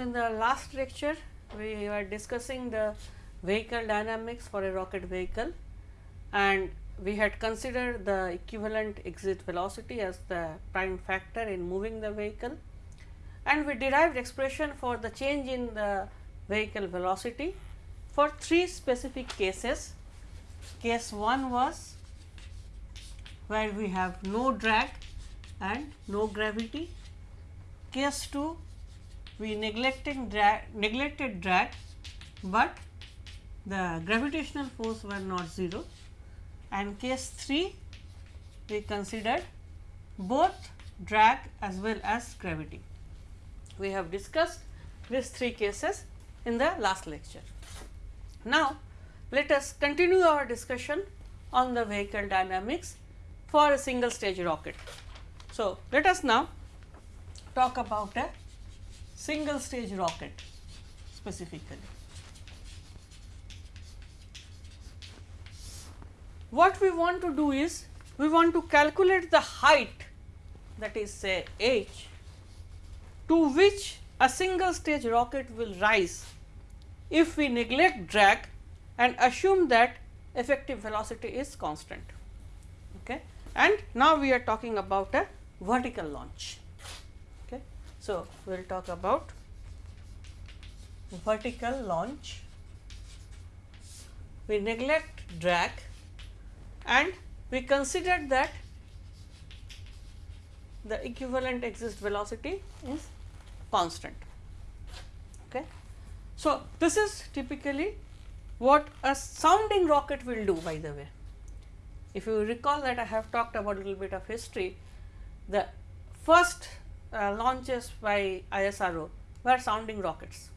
In the last lecture we were discussing the vehicle dynamics for a rocket vehicle and we had considered the equivalent exit velocity as the prime factor in moving the vehicle and we derived expression for the change in the vehicle velocity for three specific cases. Case 1 was where we have no drag and no gravity. Case 2 we neglecting drag, neglected drag, but the gravitational force were not 0 and case 3 we considered both drag as well as gravity. We have discussed these three cases in the last lecture. Now, let us continue our discussion on the vehicle dynamics for a single stage rocket. So, let us now talk about a single stage rocket specifically. What we want to do is we want to calculate the height that is say h to which a single stage rocket will rise if we neglect drag and assume that effective velocity is constant. Okay. And now we are talking about a vertical launch. So, we will talk about vertical launch. We neglect drag and we considered that the equivalent exit velocity is constant. Okay. So, this is typically what a sounding rocket will do by the way. If you recall that I have talked about a little bit of history, the first uh, launches by ISRO were sounding rockets.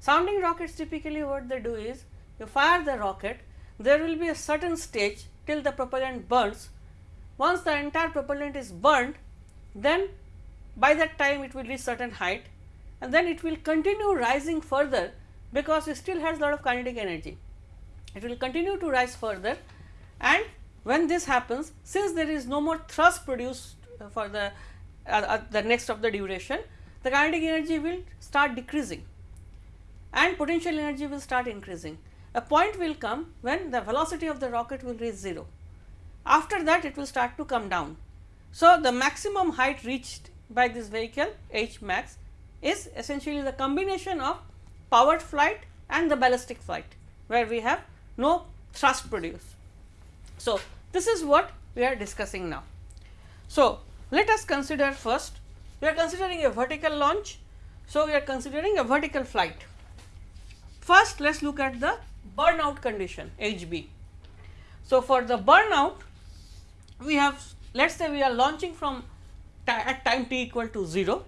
Sounding rockets typically what they do is you fire the rocket, there will be a certain stage till the propellant burns. Once the entire propellant is burned, then by that time it will reach certain height and then it will continue rising further because it still has lot of kinetic energy. It will continue to rise further and when this happens since there is no more thrust produced for the uh, uh, Uh, uh, the next of the duration the kinetic energy will start decreasing and potential energy will start increasing. A point will come when the velocity of the rocket will reach 0. After that it will start to come down. So, the maximum height reached by this vehicle H max is essentially the combination of powered flight and the ballistic flight, where we have no thrust produced. So, this is what we are discussing now. So, let us consider first we are considering a vertical launch. So, we are considering a vertical flight. First, let us look at the burnout condition HB. So, for the burnout we have let us say we are launching from at time t equal to 0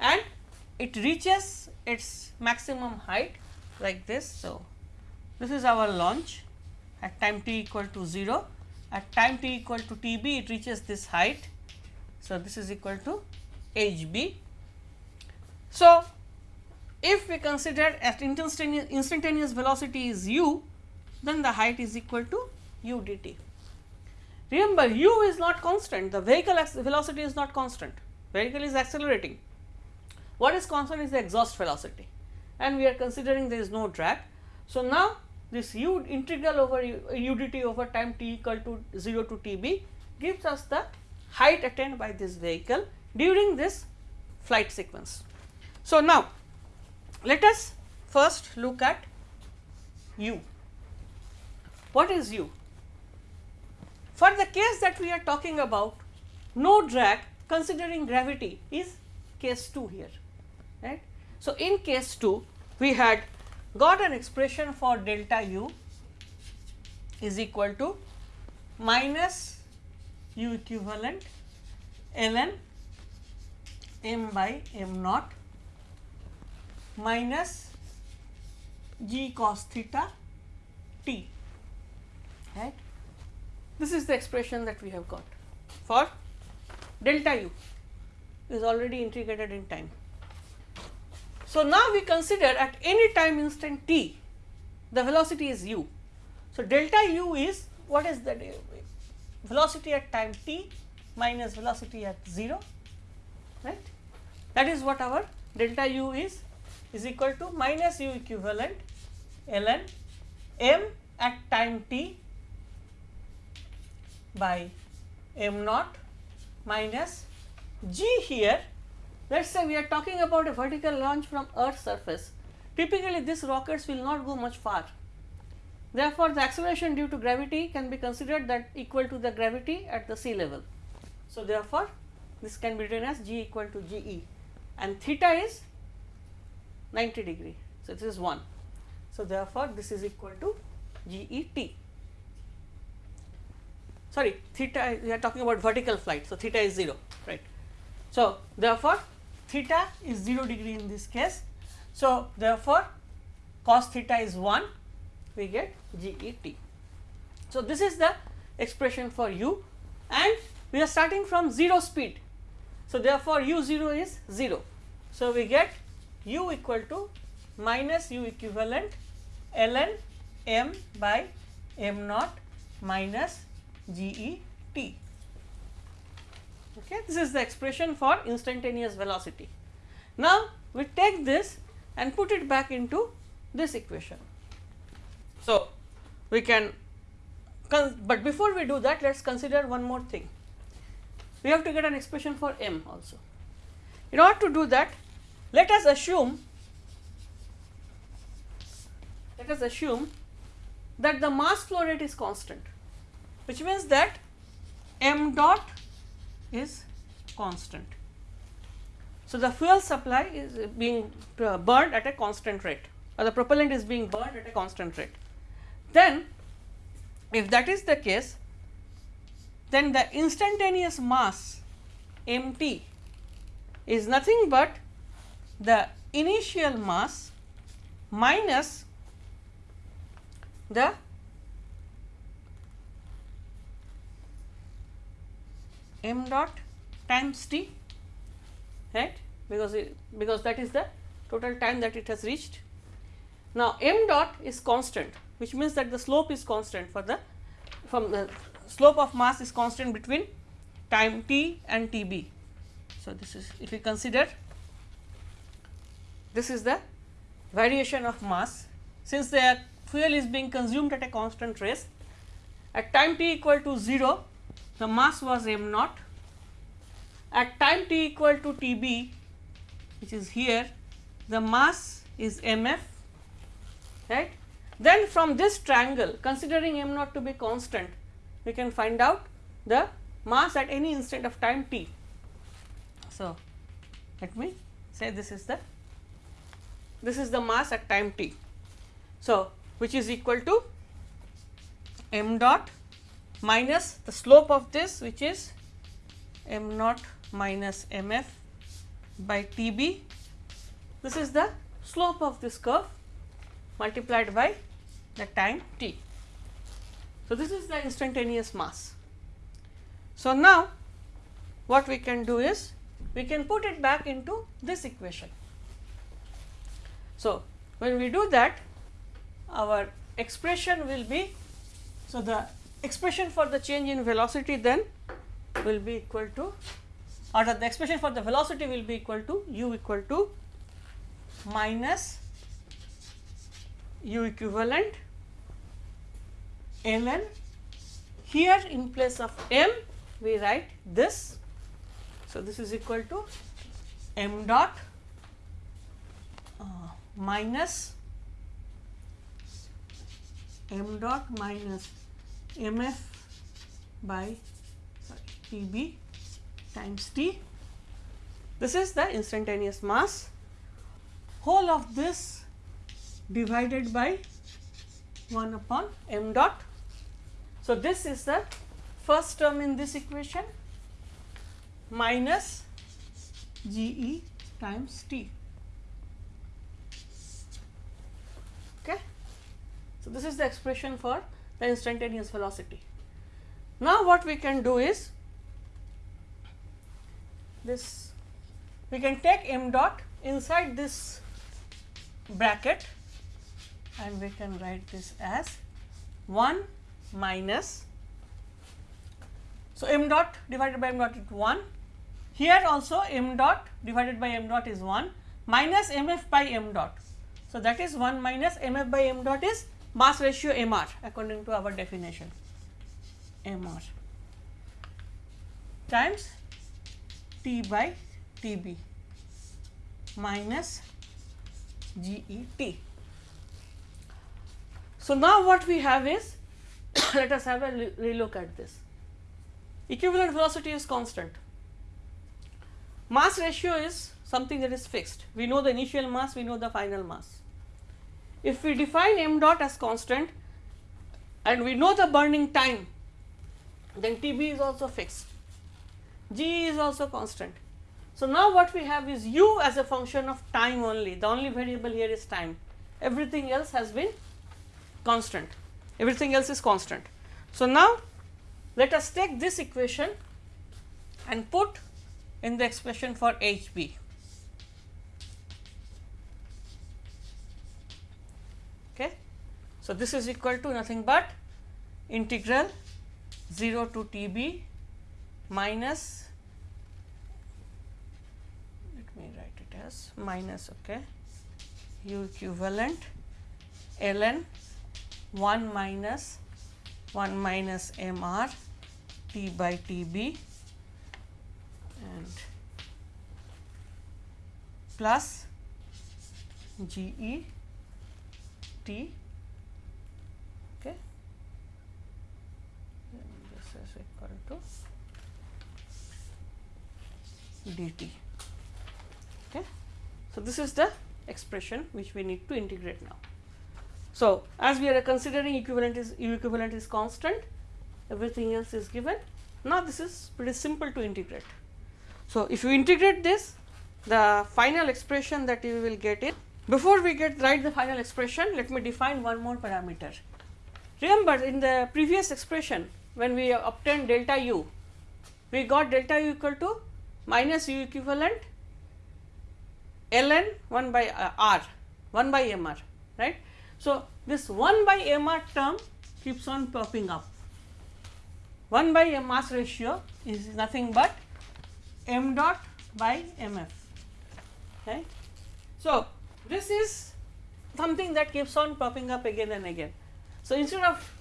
and it reaches its maximum height like this. So, this is our launch at time t equal to 0 at time t equal to t b it reaches this height. So, this is equal to h b. So, if we consider at instantaneous, instantaneous velocity is u then the height is equal to u d t. Remember u is not constant the vehicle velocity is not constant vehicle is accelerating. What is constant is the exhaust velocity and we are considering there is no drag. So, now this u integral over u, u over time t equal to 0 to t b gives us the height attained by this vehicle during this flight sequence. So, now let us first look at u. What is u? For the case that we are talking about no drag considering gravity is case 2 here right. So, in case 2 we had got an expression for delta u is equal to minus u equivalent ln m by m naught minus g cos theta t right. This is the expression that we have got for delta u is already integrated in time. So, now we consider at any time instant t the velocity is u. So, delta u is what is the velocity at time t minus velocity at 0 right that is what our delta u is is equal to minus u equivalent ln m at time t by m naught minus g here. Let us say we are talking about a vertical launch from earth surface. Typically, these rockets will not go much far. Therefore, the acceleration due to gravity can be considered that equal to the gravity at the sea level. So, therefore, this can be written as g equal to g e and theta is 90 degree. So, this is 1. So, therefore, this is equal to g e t. Sorry, theta we are talking about vertical flight. So, theta is 0 right. So, therefore, theta is 0 degree in this case. So, therefore, cos theta is 1 we get g e t. So, this is the expression for u and we are starting from 0 speed. So, therefore, u 0 is 0. So, we get u equal to minus u equivalent ln m by m naught minus g e t. Okay. This is the expression for instantaneous velocity. Now, we take this and put it back into this equation. So, we can, but before we do that, let us consider one more thing. We have to get an expression for m also. In order to do that, let us assume, let us assume that the mass flow rate is constant, which means that m dot is constant. So, the fuel supply is being uh, burned at a constant rate or the propellant is being burned at a constant rate. Then if that is the case, then the instantaneous mass m t is nothing but the initial mass minus the m dot times t right because it, because that is the total time that it has reached. Now, m dot is constant which means that the slope is constant for the from the slope of mass is constant between time t and t b. So, this is if we consider this is the variation of mass since the fuel is being consumed at a constant rate at time t equal to 0 the mass was m naught. At time t equal to T b which is here the mass is m f right. Then from this triangle considering m naught to be constant we can find out the mass at any instant of time t. So, let me say this is the this is the mass at time t. So, which is equal to m dot minus the slope of this which is m naught minus m f by T b. This is the slope of this curve multiplied by the time t. So, this is the instantaneous mass. So, now what we can do is we can put it back into this equation. So, when we do that our expression will be so the expression for the change in velocity then will be equal to or the expression for the velocity will be equal to u equal to minus u equivalent ln here in place of m we write this. So, this is equal to m dot uh, minus m dot minus mf by Tb times T. This is the instantaneous mass. Whole of this divided by 1 upon m dot. So, this is the first term in this equation minus G e times T. Okay. So, this is the expression for the instantaneous velocity. Now, what we can do is this we can take m dot inside this bracket and we can write this as 1 minus. So, m dot divided by m dot is 1. Here also m dot divided by m dot is 1. minus mf by m dot. So, that is 1 minus mf by m dot is mass ratio mr according to our definition mr times T by T b minus G E T. So, now what we have is let us have a relook at this. Equivalent velocity is constant. Mass ratio is something that is fixed. We know the initial mass, we know the final mass. If we define m dot as constant and we know the burning time, then T b is also fixed. G is also constant. So, now what we have is u as a function of time only, the only variable here is time, everything else has been constant, everything else is constant. So, now let us take this equation and put in the expression for H b. Okay. So, this is equal to nothing but integral 0 to T b minus let me write it as minus okay u equivalent ln 1 minus 1 minus m r t by t b and plus g e t okay equal to dt. Okay. So, this is the expression which we need to integrate now. So, as we are considering equivalent is equivalent is constant, everything else is given. Now, this is pretty simple to integrate. So, if you integrate this, the final expression that you will get it. Before we get write the final expression, let me define one more parameter. Remember in the previous expression, when we obtained delta u, we got delta u equal to minus u equivalent ln 1 by uh, r 1 by mr right. So, this 1 by mr term keeps on popping up 1 by m mass ratio is nothing but m dot by mf right. So, this is something that keeps on popping up again and again. So, instead of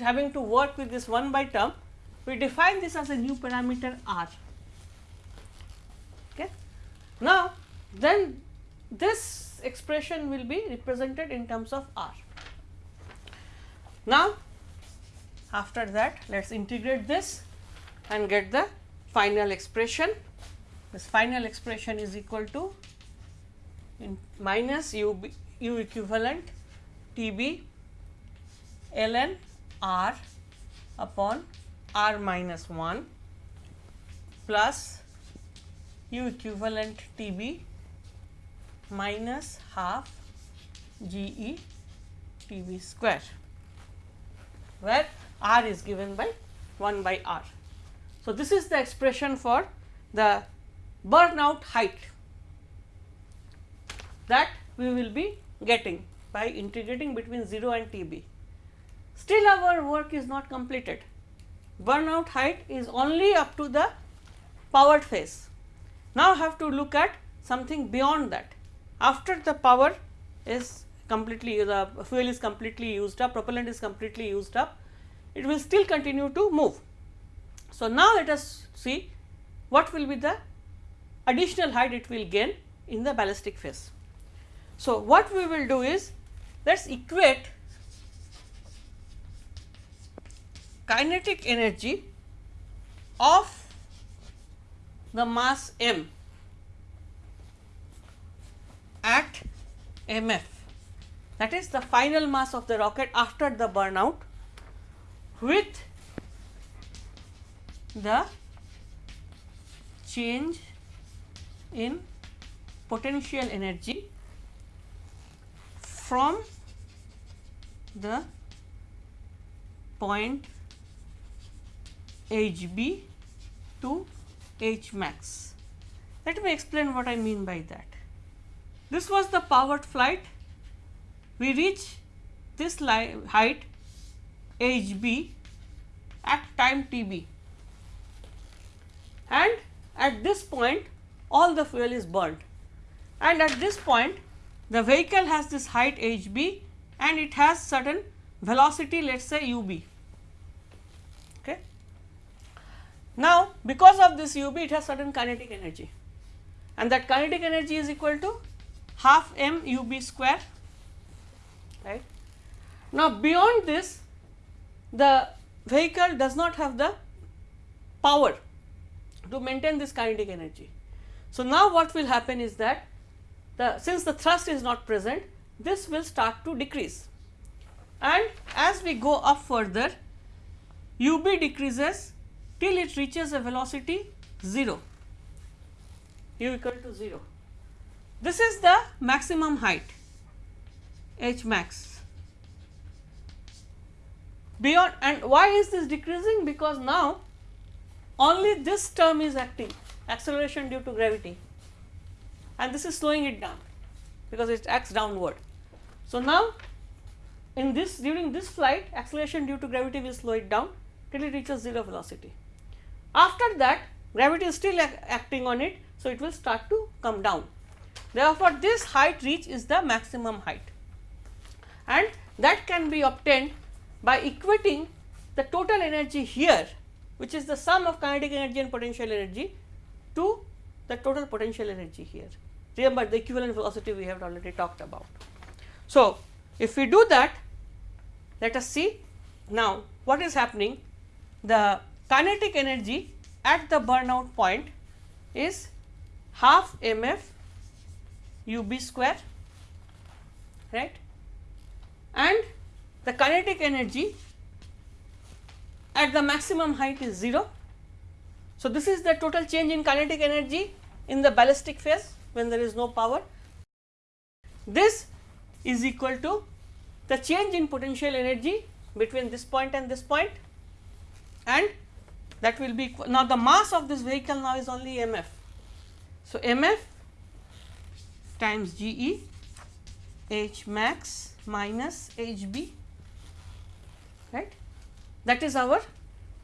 having to work with this 1 by term, we define this as a new parameter r. Okay. Now, then this expression will be represented in terms of r. Now, after that let us integrate this and get the final expression. This final expression is equal to minus u, b, u equivalent T b ln r upon r minus 1 plus u equivalent T b minus half G e T b square, where r is given by 1 by r. So, this is the expression for the burnout height that we will be getting by integrating between 0 and T b. Still our work is not completed. Burnout height is only up to the powered phase. Now, have to look at something beyond that. After the power is completely the fuel is completely used up, propellant is completely used up, it will still continue to move. So, now let us see what will be the additional height it will gain in the ballistic phase. So, what we will do is let us equate kinetic energy of the mass m at mf that is the final mass of the rocket after the burnout with the change in potential energy from the point H b to H max. Let me explain what I mean by that. This was the powered flight. We reach this height H b at time T b and at this point all the fuel is burned and at this point the vehicle has this height h b and it has certain velocity let us say u b. Okay. Now, because of this u b it has certain kinetic energy and that kinetic energy is equal to half m u b square right. Now, beyond this the vehicle does not have the power to maintain this kinetic energy. So, now what will happen is that the since the thrust is not present this will start to decrease and as we go up further u b decreases till it reaches a velocity 0 u equal to 0. This is the maximum height h max beyond and why is this decreasing because now only this term is acting acceleration due to gravity and this is slowing it down because it acts downward. So, now in this during this flight acceleration due to gravity will slow it down till it reaches 0 velocity. After that gravity is still acting on it, so it will start to come down. Therefore, this height reach is the maximum height and that can be obtained by equating the total energy here which is the sum of kinetic energy and potential energy to the total potential energy here. Remember the equivalent velocity we have already talked about. So, if we do that let us see now what is happening the kinetic energy at the burnout point is half mf ub square right and the kinetic energy at the maximum height is 0. So, this is the total change in kinetic energy in the ballistic phase when there is no power. This is equal to the change in potential energy between this point and this point and that will be now the mass of this vehicle now is only mf. So, mf times G e h max minus h b right that is our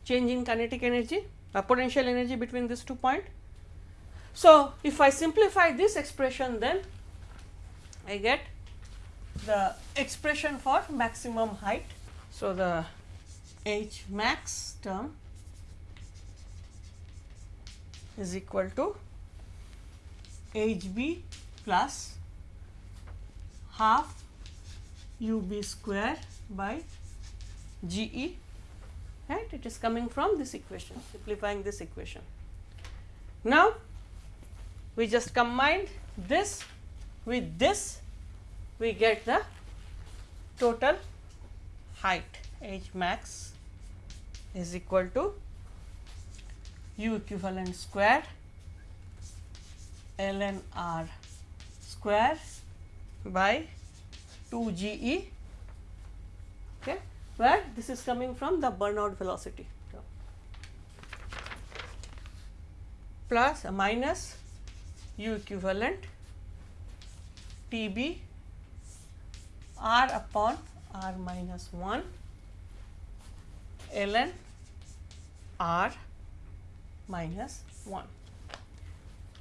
change in kinetic energy uh, potential energy between these two point. So, if I simplify this expression then I get the expression for maximum height. So, the H max term is equal to H b plus half u b square by G e. Right? It is coming from this equation simplifying this equation. Now, we just combined this with this. We get the total height. H max is equal to u equivalent square ln r square by 2 g e. Okay? Where this is coming from? The burnout velocity. Plus minus u equivalent T b r upon r minus 1 ln r minus 1.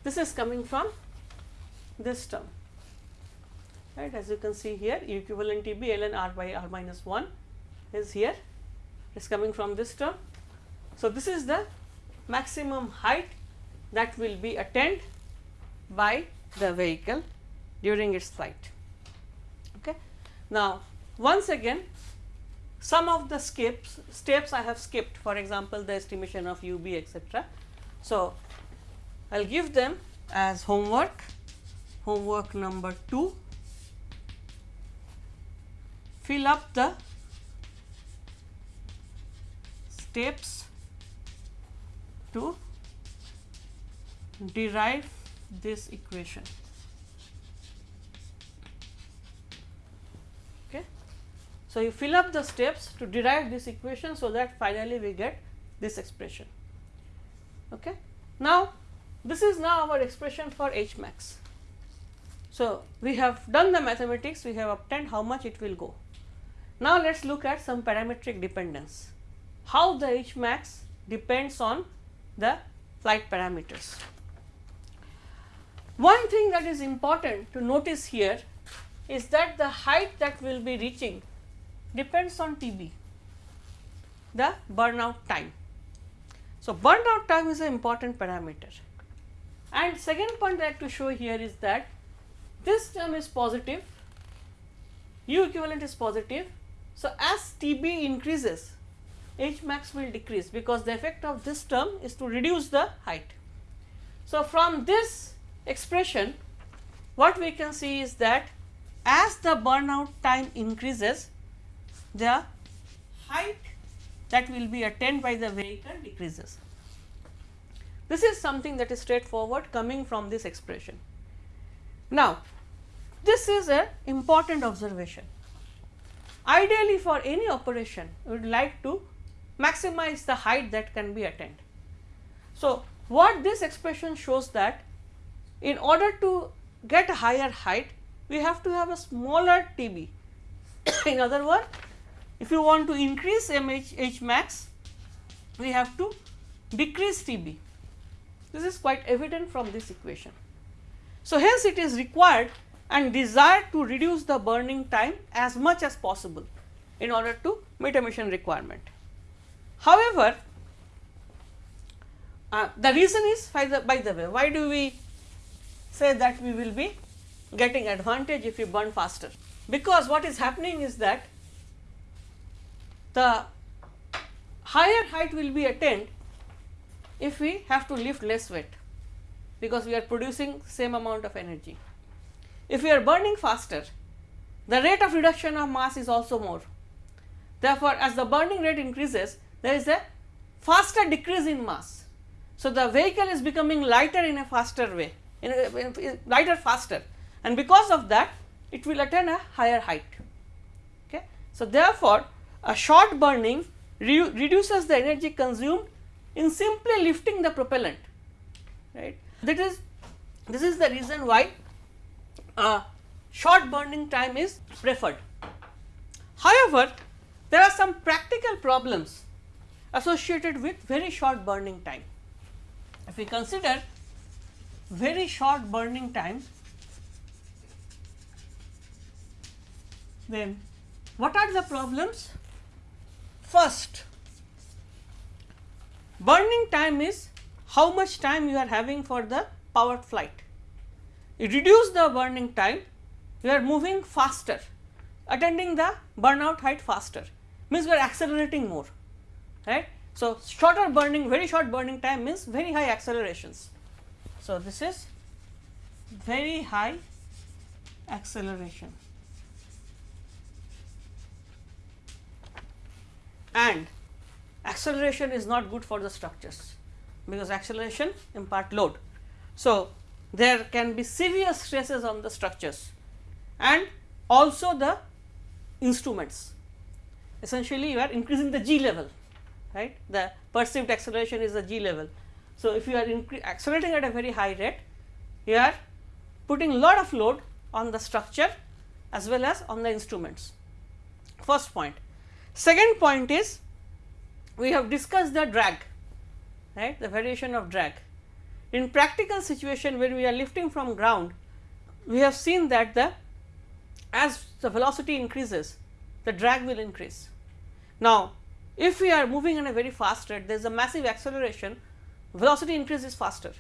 This is coming from this term right as you can see here equivalent T b ln r by r minus 1 is here is coming from this term. So, this is the maximum height that will be attained by the vehicle during its flight. Okay. Now, once again some of the skips steps I have skipped for example, the estimation of u b etc. So, I will give them as homework, homework number 2, fill up the steps to derive this equation. Okay. So, you fill up the steps to derive this equation, so that finally we get this expression. Okay. Now, this is now our expression for H max. So, we have done the mathematics, we have obtained how much it will go. Now, let us look at some parametric dependence how the H max depends on the flight parameters. One thing that is important to notice here is that the height that we will be reaching depends on TB, the burnout time. So, burnout time is an important parameter. And second point I like to show here is that this term is positive, U equivalent is positive. So, as TB increases, H max will decrease because the effect of this term is to reduce the height. So, from this expression what we can see is that as the burnout time increases the height that will be attained by the vehicle decreases. This is something that is straightforward coming from this expression. Now, this is an important observation. Ideally for any operation, we would like to maximize the height that can be attained. So, what this expression shows that in order to get a higher height, we have to have a smaller TB. in other words, if you want to increase MH H max, we have to decrease TB. This is quite evident from this equation. So, hence it is required and desire to reduce the burning time as much as possible in order to meet emission requirement. However, uh, the reason is by the, by the way, why do we say that we will be getting advantage if we burn faster? Because what is happening is that the higher height will be attained if we have to lift less weight because we are producing same amount of energy. If we are burning faster, the rate of reduction of mass is also more. Therefore, as the burning rate increases, there is a faster decrease in mass. So, the vehicle is becoming lighter in a faster way, in a, in lighter faster and because of that it will attain a higher height. Okay. So, therefore, a short burning re reduces the energy consumed in simply lifting the propellant right. That is this is the reason why uh, short burning time is preferred. However, there are some practical problems associated with very short burning time. If we consider very short burning time, then what are the problems? First, burning time is how much time you are having for the powered flight. You reduce the burning time, you are moving faster, attending the burnout height faster, means we are accelerating more, right. So, shorter burning, very short burning time means very high accelerations. So, this is very high acceleration. And acceleration is not good for the structures because acceleration impart load. So, there can be severe stresses on the structures and also the instruments. Essentially, you are increasing the G level right the perceived acceleration is the g level. So, if you are accelerating at a very high rate you are putting a lot of load on the structure as well as on the instruments first point. Second point is we have discussed the drag right the variation of drag. In practical situation when we are lifting from ground we have seen that the as the velocity increases the drag will increase. Now, if we are moving in a very fast rate, there is a massive acceleration, velocity increase is faster.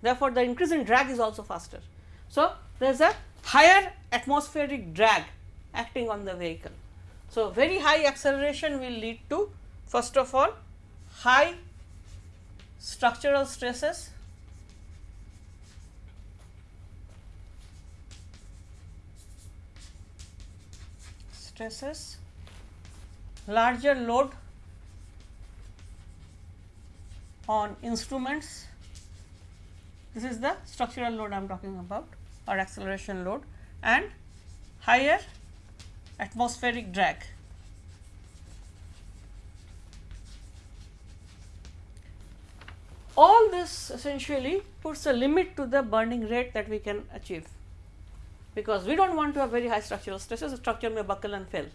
Therefore, the increase in drag is also faster. So, there is a higher atmospheric drag acting on the vehicle. So, very high acceleration will lead to first of all high structural stresses stresses larger load on instruments. This is the structural load I am talking about or acceleration load and higher atmospheric drag. All this essentially puts a limit to the burning rate that we can achieve, because we do not want to have very high structural stresses, the structure may buckle and fail.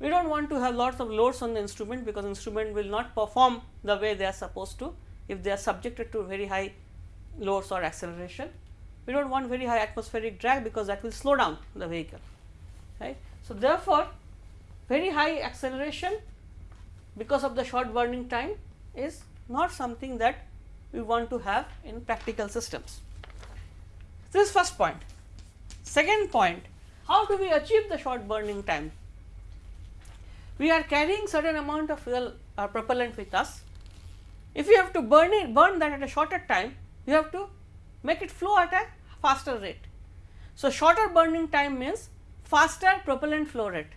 We do not want to have lots of loads on the instrument because instrument will not perform the way they are supposed to if they are subjected to very high loads or acceleration. we do not want very high atmospheric drag because that will slow down the vehicle right. So, therefore, very high acceleration because of the short burning time is not something that we want to have in practical systems. This is first point. Second point, how do we achieve the short burning time? We are carrying certain amount of fuel or propellant with us. If you have to burn it, burn that at a shorter time, you have to make it flow at a faster rate. So, shorter burning time means faster propellant flow rate,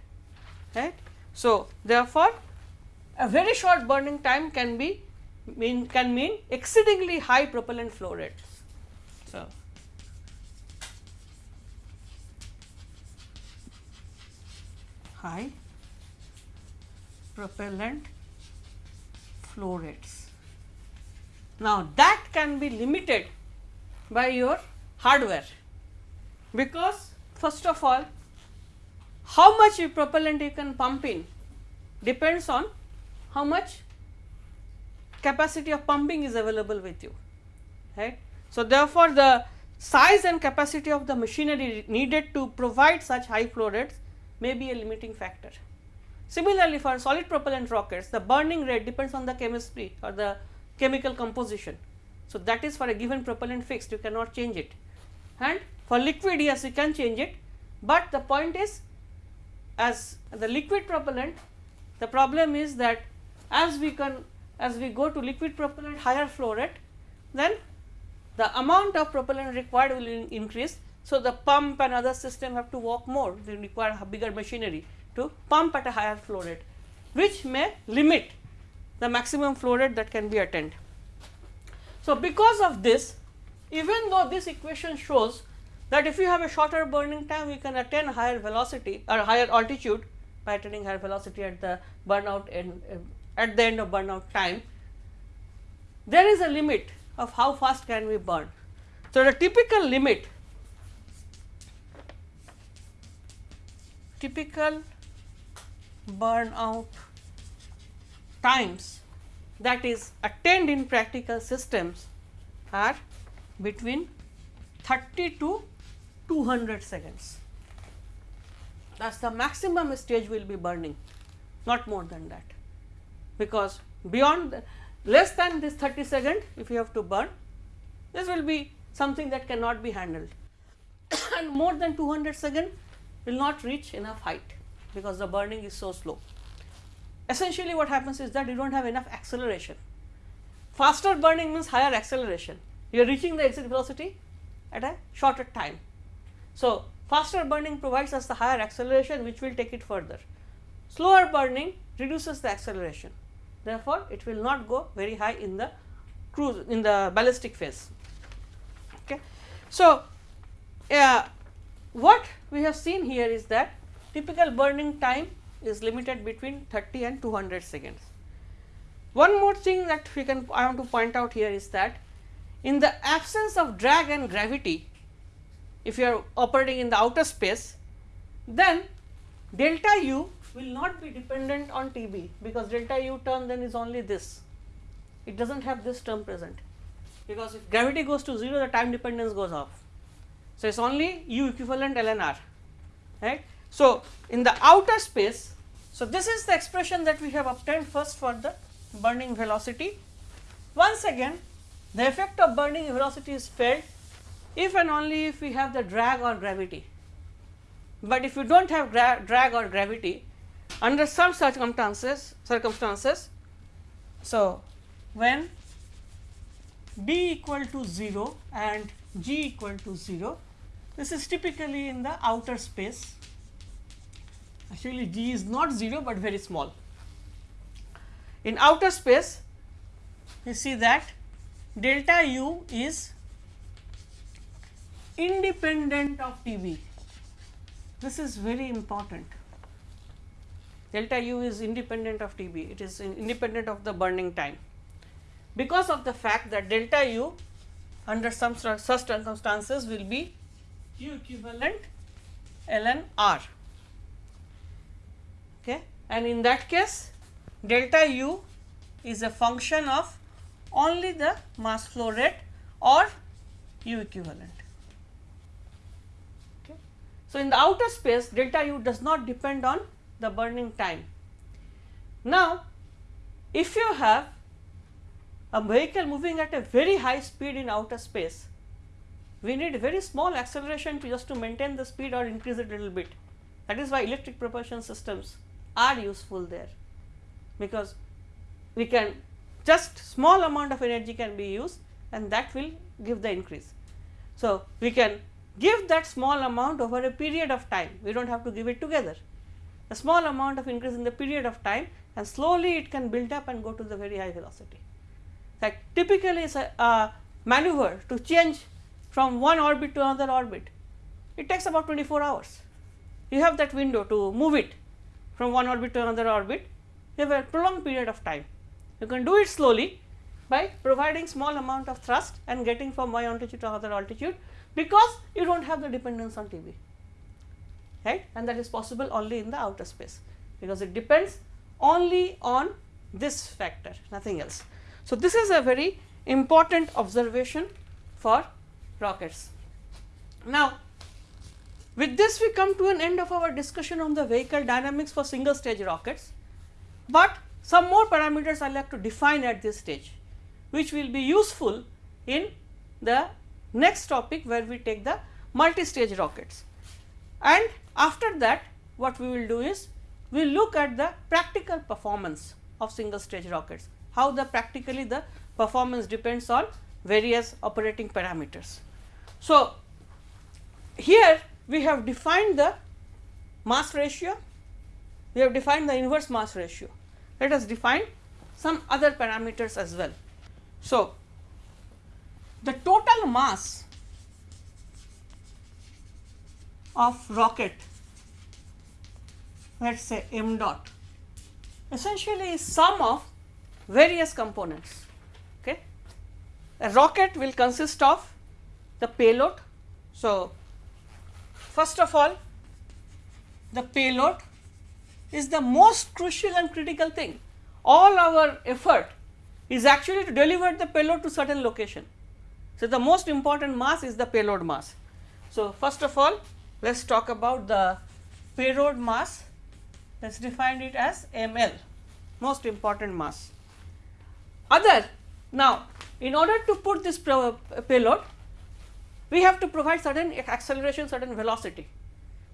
right. So, therefore, a very short burning time can be mean can mean exceedingly high propellant flow rates. So, high propellant flow rates. Now, that can be limited by your hardware because first of all how much propellant you can pump in depends on how much capacity of pumping is available with you right. So, therefore, the size and capacity of the machinery needed to provide such high flow rates may be a limiting factor. Similarly, for solid propellant rockets the burning rate depends on the chemistry or the chemical composition. So, that is for a given propellant fixed you cannot change it and for liquid yes you can change it, but the point is as the liquid propellant the problem is that as we can as we go to liquid propellant higher flow rate then the amount of propellant required will in increase. So, the pump and other system have to work more they require bigger machinery to pump at a higher flow rate which may limit the maximum flow rate that can be attained. So, because of this even though this equation shows that if you have a shorter burning time you can attain higher velocity or higher altitude by attaining higher velocity at the burnout end at the end of burnout time, there is a limit of how fast can we burn. So, the typical limit typical burnout times that is attained in practical systems are between 30 to 200 seconds. That is the maximum stage will be burning, not more than that because beyond the, less than this 30 second if you have to burn this will be something that cannot be handled and more than 200 second will not reach enough height because the burning is so slow. Essentially what happens is that you do not have enough acceleration. Faster burning means higher acceleration, you are reaching the exit velocity at a shorter time. So, faster burning provides us the higher acceleration which will take it further. Slower burning reduces the acceleration therefore, it will not go very high in the cruise in the ballistic phase. Okay. So, uh, what we have seen here is that typical burning time is limited between 30 and 200 seconds. One more thing that we can I want to point out here is that in the absence of drag and gravity, if you are operating in the outer space, then delta u will not be dependent on TB because delta u term then is only this, it does not have this term present because if gravity goes to 0 the time dependence goes off. So, it is only u equivalent ln r right. So, in the outer space, so this is the expression that we have obtained first for the burning velocity. Once again the effect of burning velocity is felt if and only if we have the drag or gravity, but if you do not have drag or gravity under some circumstances circumstances. So, when b equal to 0 and g equal to 0 this is typically in the outer space actually g is not 0, but very small. In outer space you see that delta u is independent of T b this is very important delta u is independent of T b, it is independent of the burning time. Because of the fact that delta u under some circumstances will be u equivalent ln r okay. and in that case delta u is a function of only the mass flow rate or u equivalent Okay. So, in the outer space delta u does not depend on the burning time. Now, if you have a vehicle moving at a very high speed in outer space, we need very small acceleration to just to maintain the speed or increase it a little bit. That is why electric propulsion systems are useful there, because we can just small amount of energy can be used and that will give the increase. So, we can give that small amount over a period of time, we do not have to give it together. A small amount of increase in the period of time and slowly it can build up and go to the very high velocity. That typically is a maneuver to change from one orbit to another orbit, it takes about 24 hours. You have that window to move it from one orbit to another orbit, you have a prolonged period of time. You can do it slowly by providing small amount of thrust and getting from one altitude to another altitude, because you do not have the dependence on TV right and that is possible only in the outer space because it depends only on this factor nothing else. So, this is a very important observation for rockets. Now, with this we come to an end of our discussion on the vehicle dynamics for single stage rockets, but some more parameters I like to define at this stage which will be useful in the next topic where we take the multi-stage rockets. And after that what we will do is we will look at the practical performance of single stage rockets, how the practically the performance depends on various operating parameters. So, here we have defined the mass ratio, we have defined the inverse mass ratio. Let us define some other parameters as well. So, the total mass of rocket let us say m naught essentially is sum of various components. Okay. A rocket will consist of the payload. So, first of all the payload is the most crucial and critical thing. All our effort is actually to deliver the payload to certain location. So, the most important mass is the payload mass. So, first of all let us talk about the payload mass let us define it as ml most important mass. Other now in order to put this payload we have to provide certain acceleration certain velocity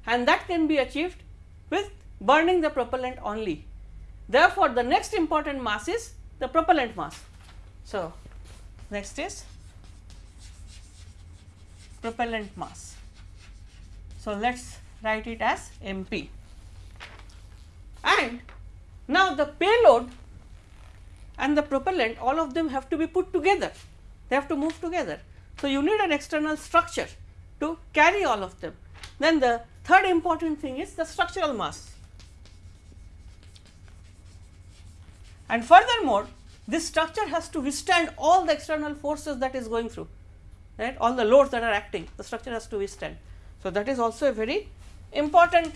and that can be achieved with burning the propellant only. Therefore, the next important mass is the propellant mass. So, next is propellant mass. So, let us write it as MP and now the payload and the propellant all of them have to be put together, they have to move together. So, you need an external structure to carry all of them. Then the third important thing is the structural mass. And furthermore, this structure has to withstand all the external forces that is going through, right, all the loads that are acting, the structure has to withstand. So, that is also a very important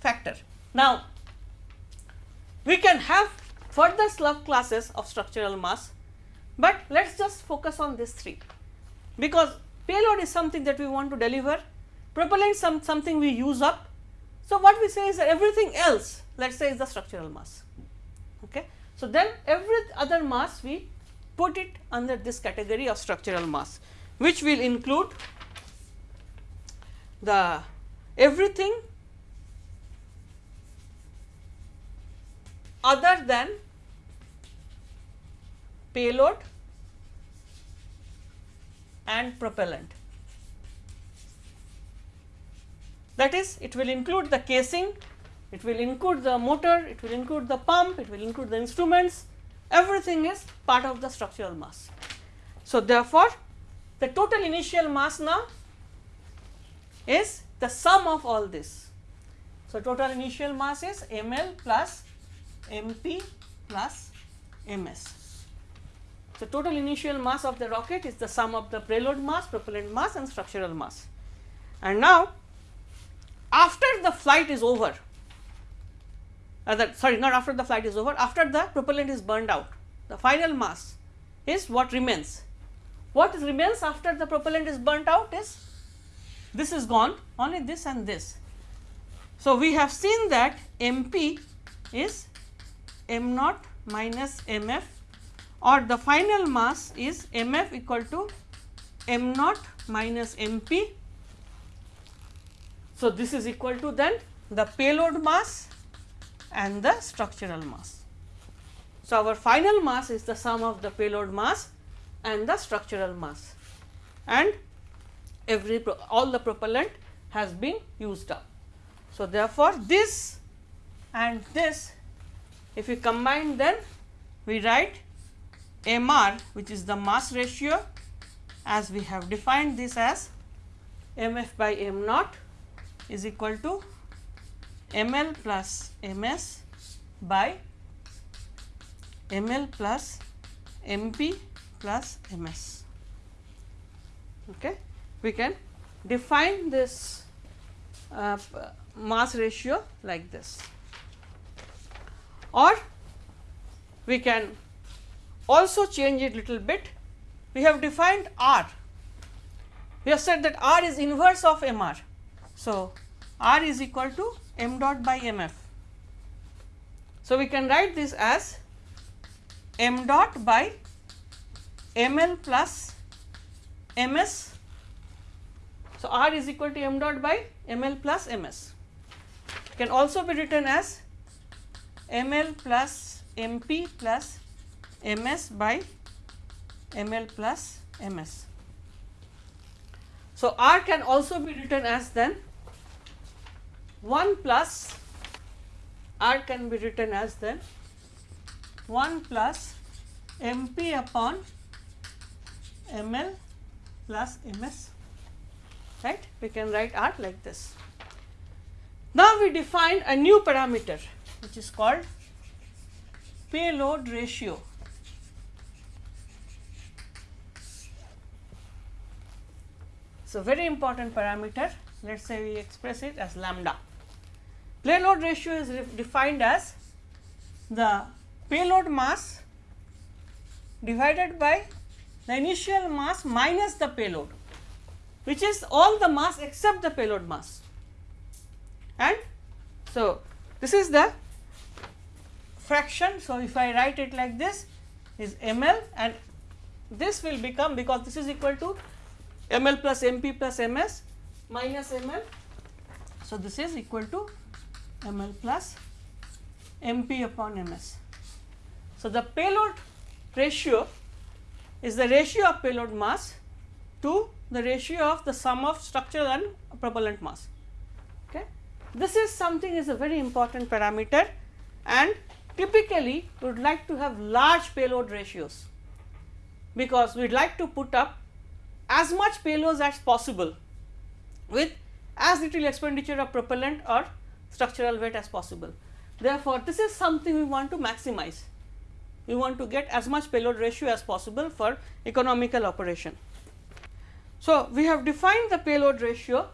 factor. Now, we can have further sub classes of structural mass, but let us just focus on these three because payload is something that we want to deliver, propellant some something we use up. So, what we say is that everything else let us say is the structural mass. Okay. So, then every other mass we put it under this category of structural mass which will include the everything other than payload and propellant. That is it will include the casing, it will include the motor, it will include the pump, it will include the instruments, everything is part of the structural mass. So, therefore, the total initial mass now is the sum of all this. So, total initial mass is ml plus mp plus ms. So, total initial mass of the rocket is the sum of the payload mass, propellant mass and structural mass. And now, after the flight is over, uh, the, sorry not after the flight is over, after the propellant is burned out, the final mass is what remains. What remains after the propellant is burnt out is this is gone only this and this. So, we have seen that m p is m naught minus m f or the final mass is m f equal to m naught minus m p. So, this is equal to then the payload mass and the structural mass. So, our final mass is the sum of the payload mass and the structural mass and every all the propellant has been used up. So, therefore, this and this if we combine then we write m r which is the mass ratio as we have defined this as m f by m naught is equal to m l plus m s by m l plus m p plus m s. Okay. We can define this uh, mass ratio like this or we can also change it little bit. We have defined R. We have said that R is inverse of MR. So, R is equal to m naught by mf. So, we can write this as m naught by ml plus ms. So, R is equal to m naught by ml plus ms. Can also be written as ml plus mp plus ms by ml plus ms. So, R can also be written as then 1 plus R can be written as then 1 plus mp upon ml plus ms right we can write R like this. Now, we define a new parameter which is called payload ratio So, very important parameter let us say we express it as lambda. Payload ratio is defined as the payload mass divided by the initial mass minus the payload which is all the mass except the payload mass and so this is the fraction. So, if I write it like this is ml and this will become because this is equal to ml plus mp plus ms minus ml. So, this is equal to ml plus mp upon ms. So, the payload ratio is the ratio of payload mass to the ratio of the sum of structural and propellant mass. Okay. This is something is a very important parameter and typically we would like to have large payload ratios because we would like to put up as much payloads as possible with as little expenditure of propellant or structural weight as possible. Therefore, this is something we want to maximize. We want to get as much payload ratio as possible for economical operation. So, we have defined the payload ratio.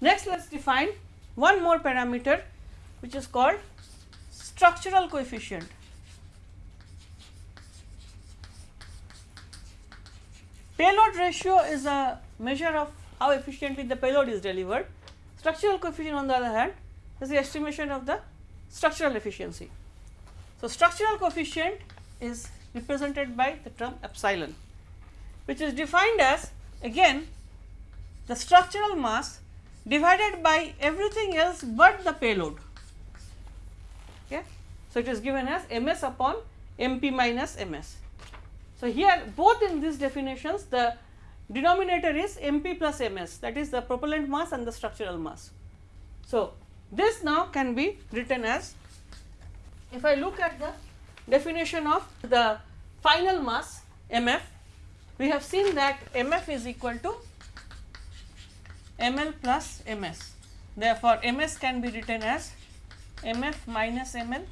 Next, let us define one more parameter which is called structural coefficient. Payload ratio is a measure of how efficiently the payload is delivered. Structural coefficient on the other hand is the estimation of the structural efficiency. So, structural coefficient is represented by the term epsilon which is defined as again the structural mass divided by everything else but the payload. Okay. So, it is given as ms upon mp minus ms. So, here both in these definitions the denominator is mp plus ms that is the propellant mass and the structural mass. So, this now can be written as if I look at the definition of the final mass mf we have seen that mf is equal to ml plus ms. Therefore, ms can be written as mf minus ml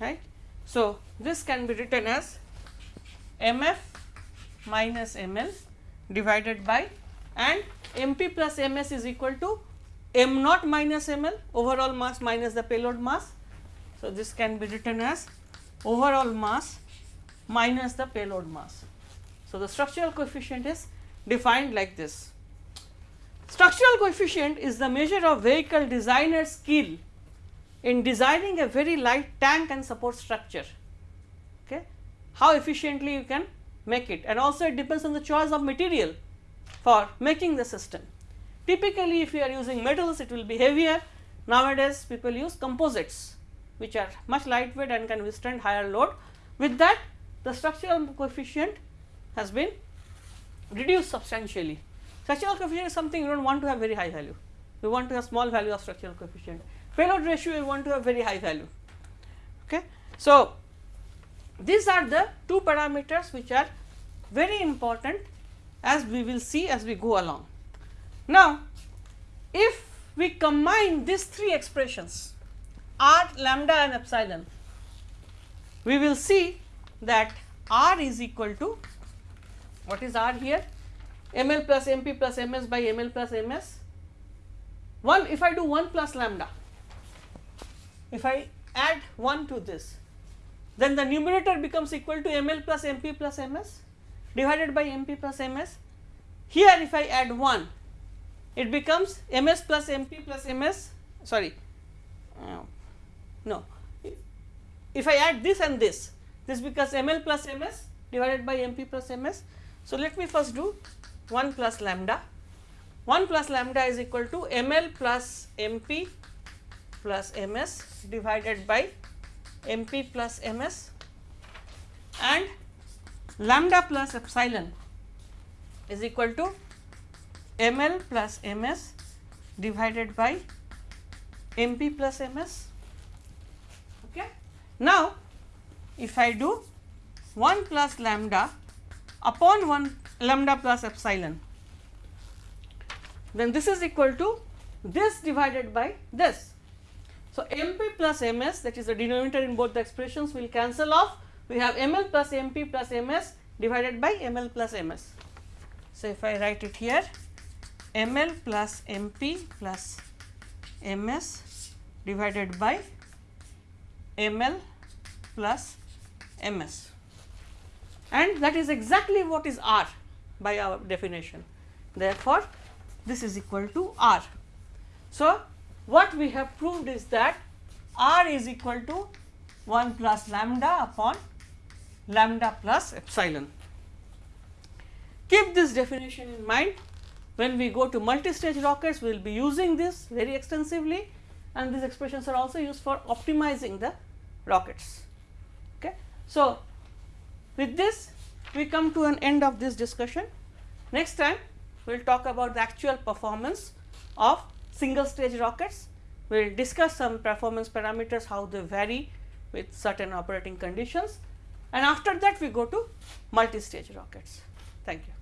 right. So, this can be written as mf minus ml divided by and mp plus ms is equal to m naught minus ml overall mass minus the payload mass. So, this can be written as overall mass minus the payload mass. So, the structural coefficient is defined like this. structural coefficient is the measure of vehicle designer skill in designing a very light tank and support structure. How efficiently you can make it and also it depends on the choice of material for making the system. Typically, if you are using metals it will be heavier nowadays people use composites which are much lightweight and can withstand higher load. With that the structural coefficient has been reduced substantially. Structural coefficient is something you do not want to have very high value, you want to have small value of structural coefficient. Payload ratio you want to have very high value. Okay. So, these are the two parameters which are very important as we will see as we go along. Now, if we combine these three expressions r, lambda and epsilon, we will see that r is equal to what is r here ml plus mp plus ms by ml plus ms 1 if I do 1 plus lambda if I add 1 to this then the numerator becomes equal to ml plus mp plus ms divided by mp plus ms here if I add 1 it becomes ms plus mp plus ms sorry uh, no. If I add this and this this becomes ml plus ms divided by mp plus ms. So, let me first do 1 plus lambda. 1 plus lambda is equal to ml plus mp plus ms divided by mp plus ms and lambda plus epsilon is equal to ml plus ms divided by mp plus ms. Okay. Now, if I do 1 plus lambda upon 1 lambda plus epsilon, then this is equal to this divided by this. So, mp plus ms that is the denominator in both the expressions will cancel off. We have ml plus mp plus ms divided by ml plus ms. So, if I write it here ml plus mp plus ms divided by ml plus ms and that is exactly what is r by our definition. Therefore, this is equal to r. So, what we have proved is that r is equal to 1 plus lambda upon lambda plus epsilon. Keep this definition in mind when we go to multi-stage rockets we will be using this very extensively and these expressions are also used for optimizing the rockets. Okay. So, with this we come to an end of this discussion. Next time we will talk about the actual performance of single stage rockets. We will discuss some performance parameters how they vary with certain operating conditions and after that we go to multi stage rockets. Thank you.